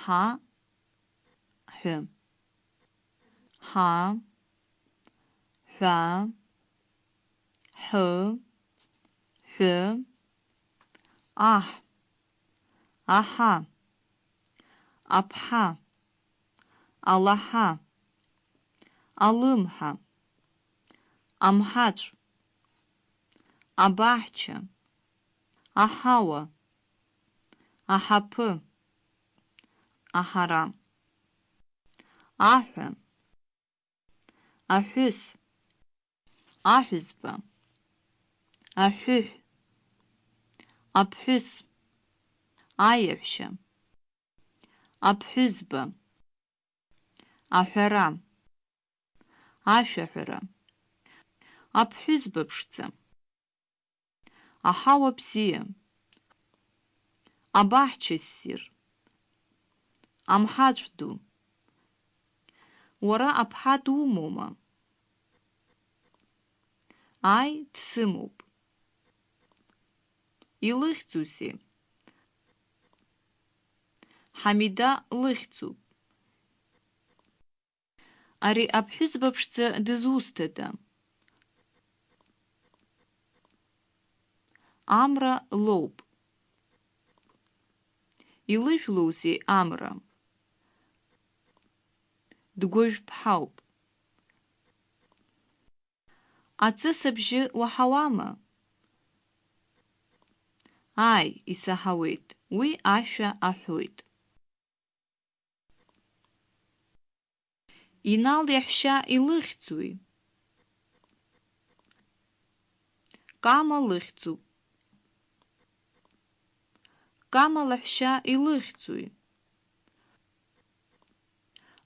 ҳа ҳәы ҳа ҳәа ҳы ҳәы аҳ аҳа аԥҳа алаҳа алымҳа амҳаҵә абаҳча аҳауа аҳаԥы аҳара аҳәа аҳәыс аҳәызба аҳәыҳә аԥҳәыс аиаҳәшьа аԥҳәызба аҳәара ашәаҳәара аԥҳәызба ԥшӡа аҳауа бзиа абаҳча ссир амҳаҵә ду уара аԥҳа думоума аи дсымоуп илыхьӡузеи ҳамида лыхьӡуп ари аԥҳәызба ԥшӡа дызусҭада амра лоуп илыжәлоузеи амра дгәыжәԥҳауп аҵыс абжьы уаҳауама Ай, исаҳауеит, уи ашәа аҳәоит. Инал иаҳәшьа илыхьӡуи? Кама лыхьӡуп. Кама лаҳәшьа илыхьӡуи?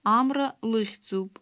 Амра лыхьӡуп.